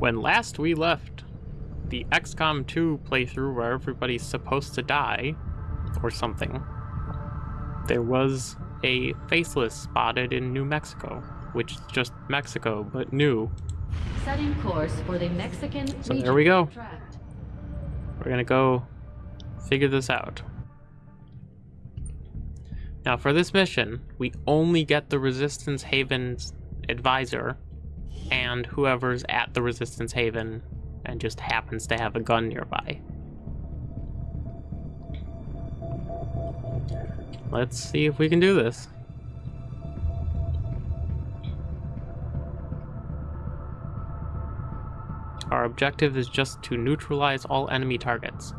When last we left the XCOM 2 playthrough where everybody's supposed to die, or something, there was a faceless spotted in New Mexico, which is just Mexico, but new. Setting course for the Mexican So there we go. Tract. We're gonna go figure this out. Now for this mission, we only get the Resistance Haven's advisor and whoever's at the Resistance Haven and just happens to have a gun nearby. Let's see if we can do this. Our objective is just to neutralize all enemy targets.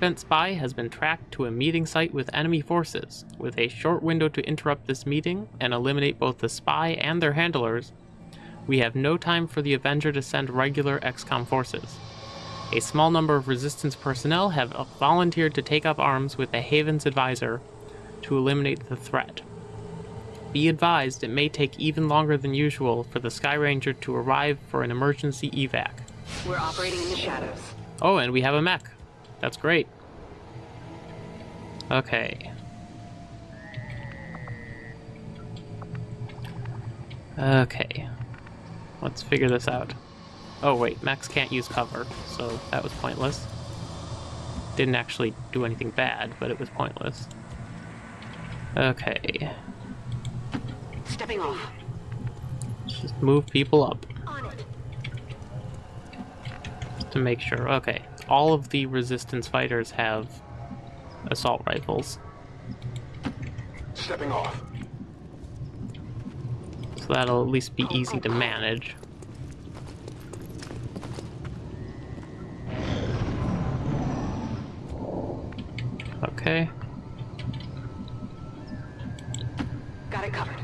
Advent Spy has been tracked to a meeting site with enemy forces. With a short window to interrupt this meeting and eliminate both the spy and their handlers, we have no time for the Avenger to send regular XCOM forces. A small number of Resistance personnel have volunteered to take up arms with the Haven's advisor to eliminate the threat. Be advised, it may take even longer than usual for the Sky Ranger to arrive for an emergency evac. We're operating in the shadows. Oh, and we have a mech. That's great. Okay. Okay. Let's figure this out. Oh wait, Max can't use cover, so that was pointless. Didn't actually do anything bad, but it was pointless. Okay. Stepping off. Let's just move people up it. to make sure. Okay. All of the resistance fighters have assault rifles. Stepping off. So that'll at least be easy to manage. Okay. Got it covered.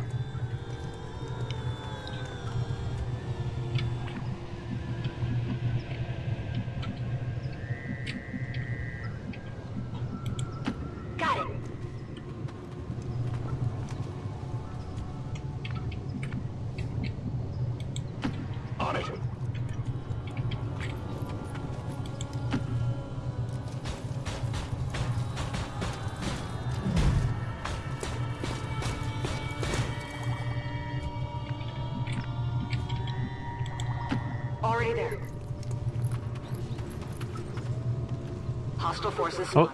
Hostile forces Oh,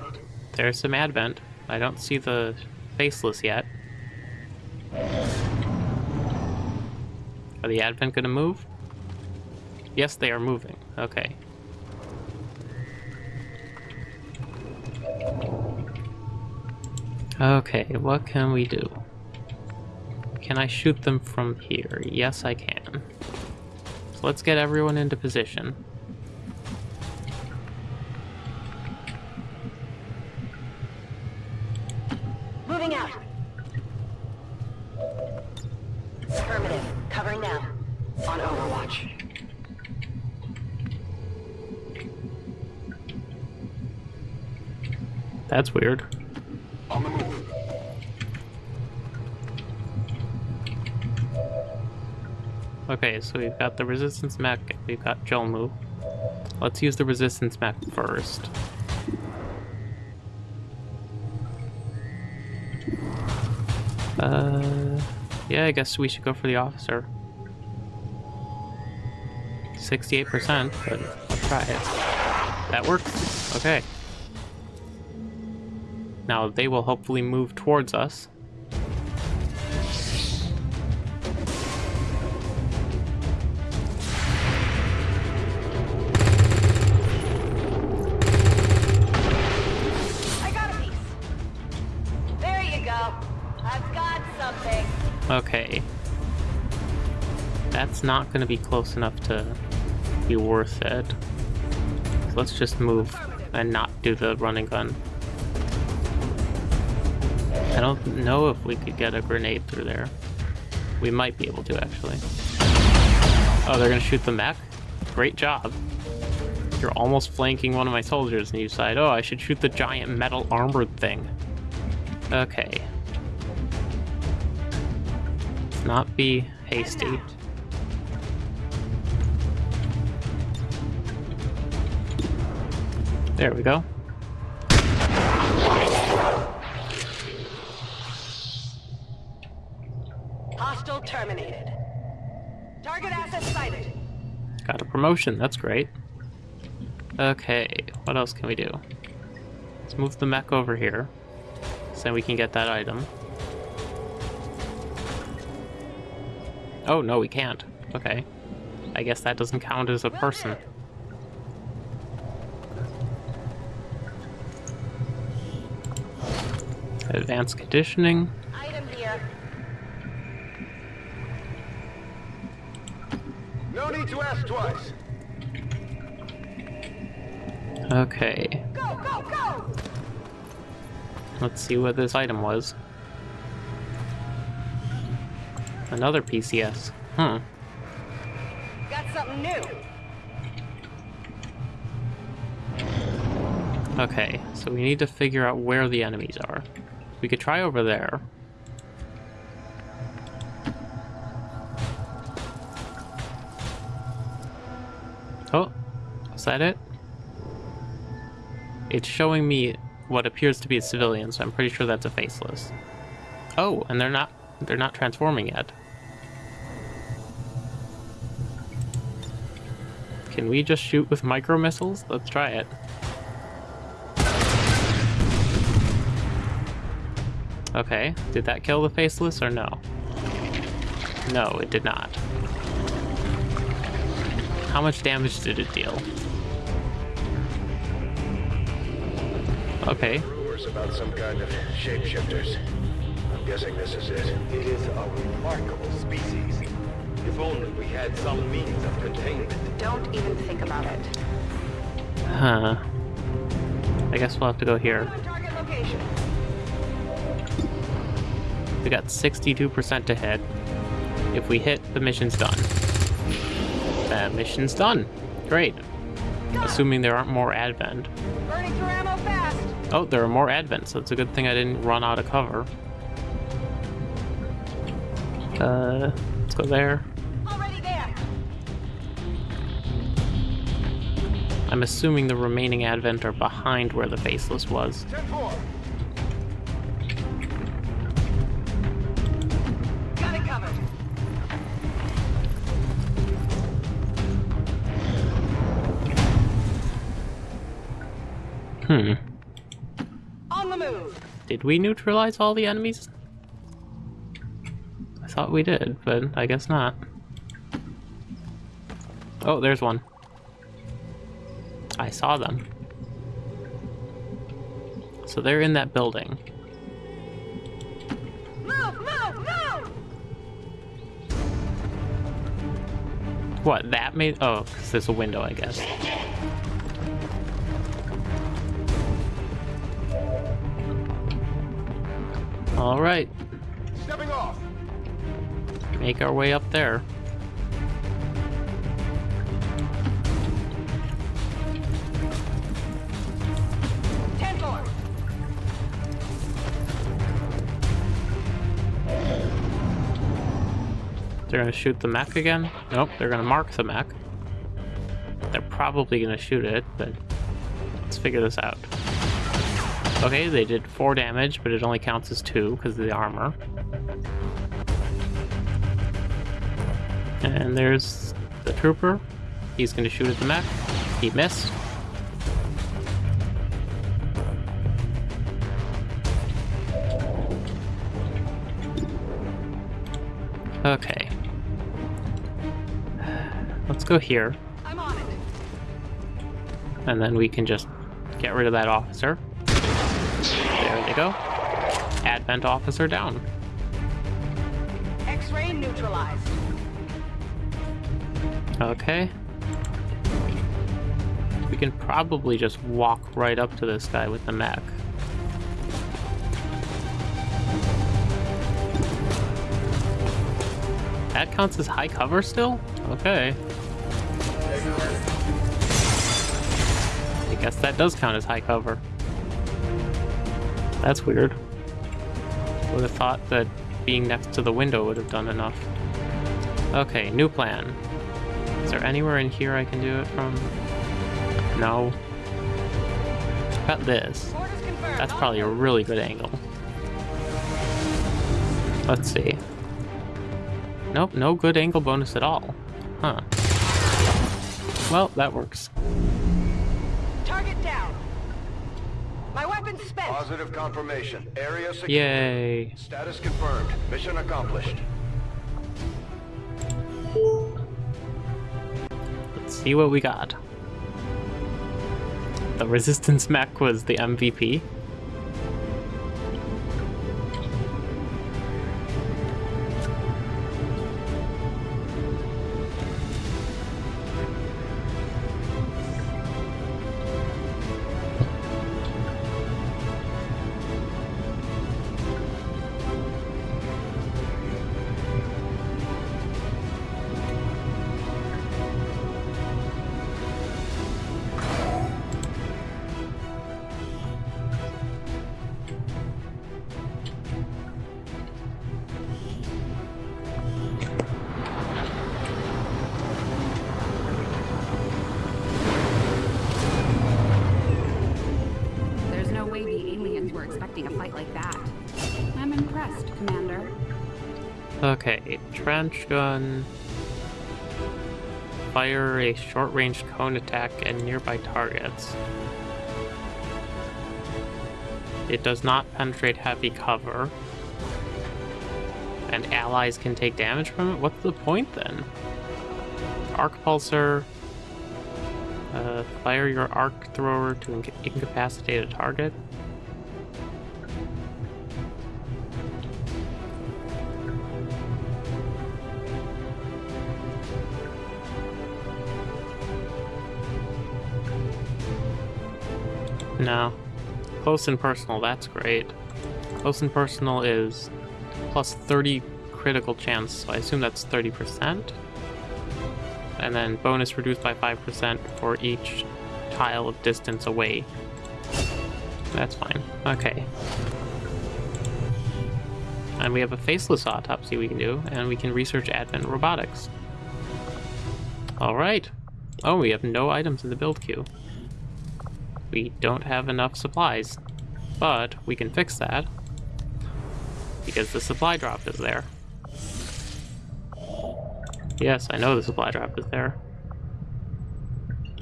there's some advent. I don't see the faceless yet. Are the advent gonna move? Yes, they are moving. Okay. Okay, what can we do? Can I shoot them from here? Yes, I can. So let's get everyone into position. Moving out. Affirmative. Covering now. On Overwatch. That's weird. On the move. Okay, so we've got the resistance mech, we've got Jolmu. Let's use the resistance mech first. Uh, yeah, I guess we should go for the officer. 68%, but let's try it. That works. Okay. Now they will hopefully move towards us. I got a piece. There you go. I've got something. Okay. That's not going to be close enough to be worth it. So let's just move and not do the running gun. I don't know if we could get a grenade through there. We might be able to, actually. Oh, they're gonna shoot the mech? Great job. You're almost flanking one of my soldiers, and you decide, oh, I should shoot the giant metal armored thing. Okay. Let's not be hasty. There we go. Hostile terminated. Target asset sighted. Got a promotion, that's great. Okay, what else can we do? Let's move the mech over here. So we can get that item. Oh, no, we can't. Okay. I guess that doesn't count as a person. Advanced conditioning. Item here. No need to ask twice. Okay. Go, go, go! Let's see what this item was. Another PCS. Huh. Hmm. Got something new. Okay, so we need to figure out where the enemies are. We could try over there. Oh, is that it? It's showing me what appears to be a civilian, so I'm pretty sure that's a faceless. Oh, and they're not they're not transforming yet. Can we just shoot with micro missiles? Let's try it. Okay, did that kill the faceless or no? No, it did not. How much damage did it deal? Okay, Rumors about some kind of shapeshifters. I'm guessing this is it. It is a remarkable species. If only we had some means of containment. Don't even think about it. huh. I guess we'll have to go here. We got 62% to hit. If we hit, the mission's done. The mission's done. Great. Assuming there aren't more advent. Burning through ammo fast. Oh, there are more advent, so it's a good thing I didn't run out of cover. Uh, let's go there. Already there. I'm assuming the remaining advent are behind where the faceless was. 10-4. Hmm. On the move. Did we neutralize all the enemies? I thought we did, but I guess not. Oh, there's one. I saw them. So they're in that building. Move, move, move! What, that made... Oh, 'cause there's a window, I guess. Alright, Stepping off. make our way up there. They're gonna shoot the mech again? Nope, they're gonna mark the mech. They're probably gonna shoot it, but let's figure this out. Okay, they did 4 damage, but it only counts as 2 because of the armor. And there's the trooper. He's gonna shoot at the mech. He missed. Okay. Let's go here, I'm on it. and then we can just get rid of that officer go. Advent officer down. X-ray neutralized. Okay. We can probably just walk right up to this guy with the mech. That counts as high cover still? Okay. I guess that does count as high cover. That's weird. Would have thought that being next to the window would have done enough. Okay, new plan. Is there anywhere in here I can do it from? No. About this? That's probably a really good angle. Let's see. Nope, no good angle bonus at all. Huh. Well, that works. Target down. My weapon's spent. Positive confirmation. Area secure. Yay. Status confirmed. Mission accomplished. Let's see what we got. The resistance mech was the MVP. Okay, trench gun. Fire a short-range cone attack at nearby targets. It does not penetrate heavy cover. And allies can take damage from it? What's the point then? Arc pulsar. Uh, fire your arc thrower to inca- incapacitate a target. No. Close and personal, that's great. Close and personal is plus 30 critical chance, so I assume that's 30%. And then bonus reduced by 5% for each tile of distance away. That's fine. Okay. And we have a faceless autopsy we can do, and we can research advent robotics. Alright. Oh, we have no items in the build queue we don't have enough supplies. But we can fix that because the supply drop is there. Yes, I know the supply drop is there.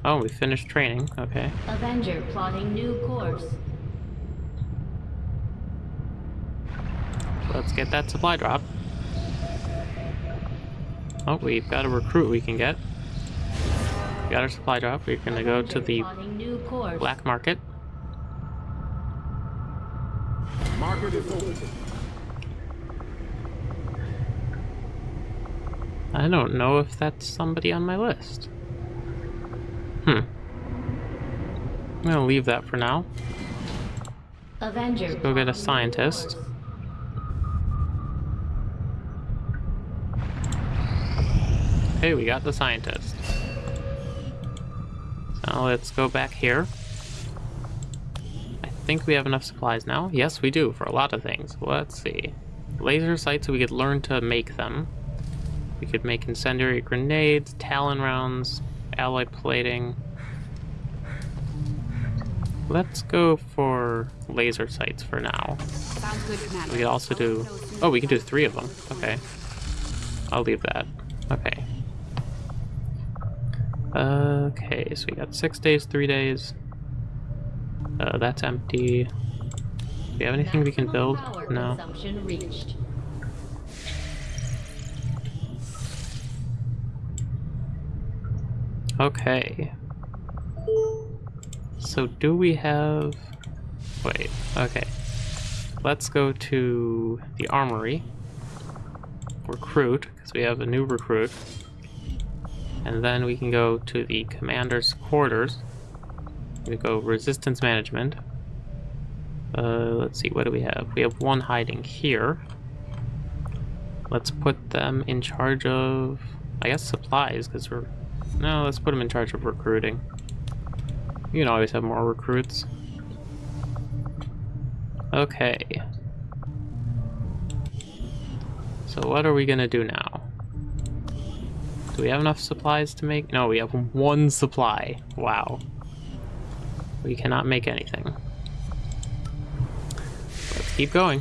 Oh, we finished training. Okay. Avenger plotting new course. Let's get that supply drop. Oh, we've got a recruit we can get. We got our supply drop. We're gonna go to the course. black market. Market is open. I don't know if that's somebody on my list. Hmm. I'm gonna leave that for now. Avenger. go get a scientist. Hey, we got the scientist. So let's go back here. I think we have enough supplies now. Yes, we do, for a lot of things. Let's see. Laser sights, we could learn to make them. We could make incendiary grenades, talon rounds, alloy plating. Let's go for laser sights for now. Sounds good, Commander. We could also do... Oh, we can do three of them. Okay. I'll leave that. Okay. Okay, so we got six days, three days. Uh, that's empty. Do we have anything we can build? No. Okay. So do we have... Wait, okay. Let's go to the armory. Recruit, because we have a new recruit. And then we can go to the commander's quarters. We go resistance management. Uh, let's see, what do we have? We have one hiding here. Let's put them in charge of, I guess, supplies, because we're... No, let's put them in charge of recruiting. You can always have more recruits. Okay. So what are we gonna do now? Do we have enough supplies to make? No, we have one supply. Wow. We cannot make anything. Let's keep going.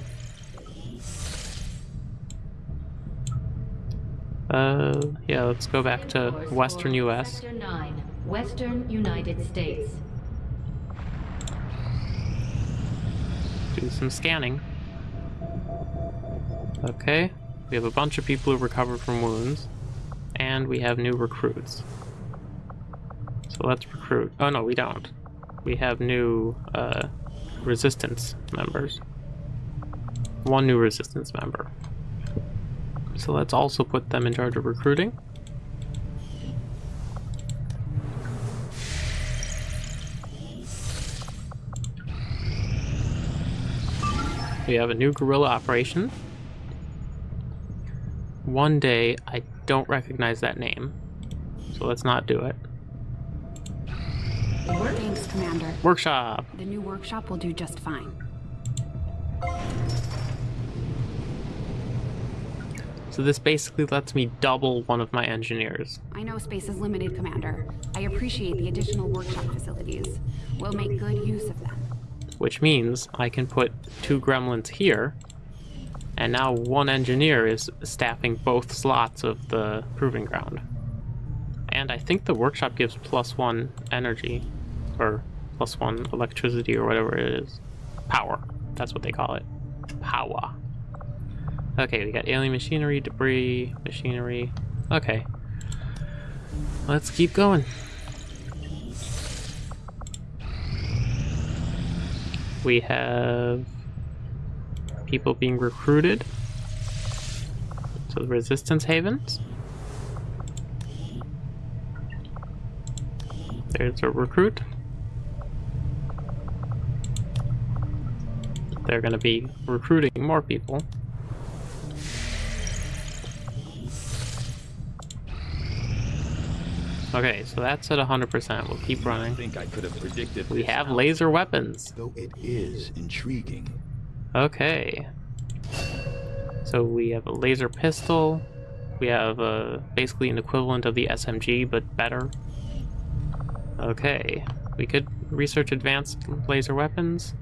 Uh, yeah, let's go back to western US. Sector 9, Western United States. do some scanning. Okay, we have a bunch of people who recovered from wounds, and we have new recruits. So let's recruit. Oh no, we don't. We have new uh, resistance members. One new resistance member. So let's also put them in charge of recruiting. We have a new guerrilla operation. One day, I don't recognize that name, so let's not do it. Thanks, Commander. Workshop! The new workshop will do just fine. So this basically lets me double one of my engineers. I know space is limited, Commander. I appreciate the additional workshop facilities. We'll make good use of them. which means I can put two gremlins here, and now one engineer is staffing both slots of the proving ground. And I think the workshop gives plus one energy, or plus one electricity, or whatever it is. Power. That's what they call it. Power. Okay, we got alien machinery, debris, machinery. Okay. Let's keep going. We have people being recruited to the resistance havens. There's a recruit. They're going to be recruiting more people. Okay, so that's at 100%. We'll keep I running. think I could have predicted We this. have laser weapons. Though it is intriguing. Okay. So we have a laser pistol. We have uh, basically an equivalent of the SMG, but better. Okay. We could research advanced laser weapons.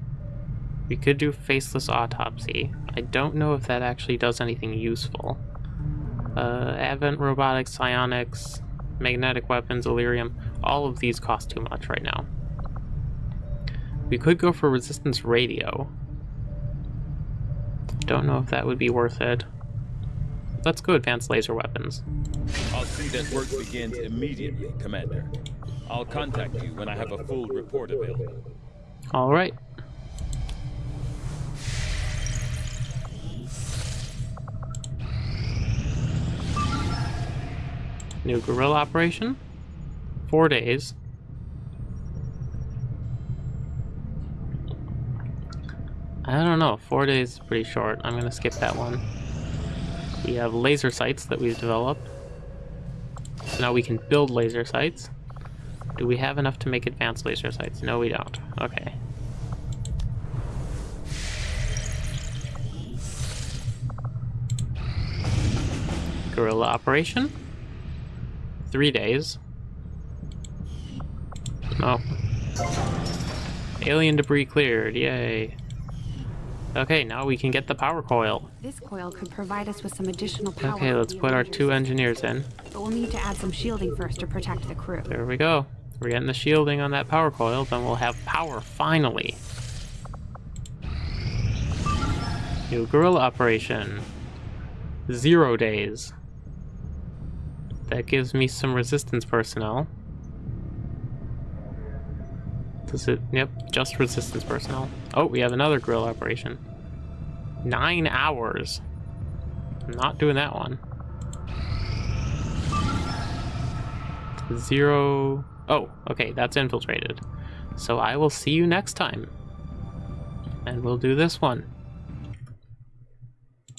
We could do faceless autopsy. I don't know if that actually does anything useful. Uh, Advent robotics, psionics, magnetic weapons, Elerium. All of these cost too much right now. We could go for resistance radio. Don't know if that would be worth it. Let's go advanced laser weapons. I'll see that work begins immediately, Commander. I'll contact you when I have a full report available. Alright. New guerrilla operation. Four days. I don't know, four days is pretty short. I'm gonna skip that one. We have laser sights that we've developed. So now we can build laser sights. Do we have enough to make advanced laser sights? No, we don't. Okay. Guerrilla operation. Three days. No. Alien debris cleared. Yay. Okay, now we can get the power coil. This coil could provide us with some additional power. Okay, let's put our two engineers in. But we'll need to add some shielding first to protect the crew. There we go. We're getting the shielding on that power coil, then we'll have power finally. New guerrilla operation. Zero days. That gives me some resistance personnel. Does it? Yep, just resistance personnel. Oh, we have another guerrilla operation. Nine hours. I'm not doing that one. Zero. Oh, okay, that's infiltrated. So I will see you next time. And we'll do this one.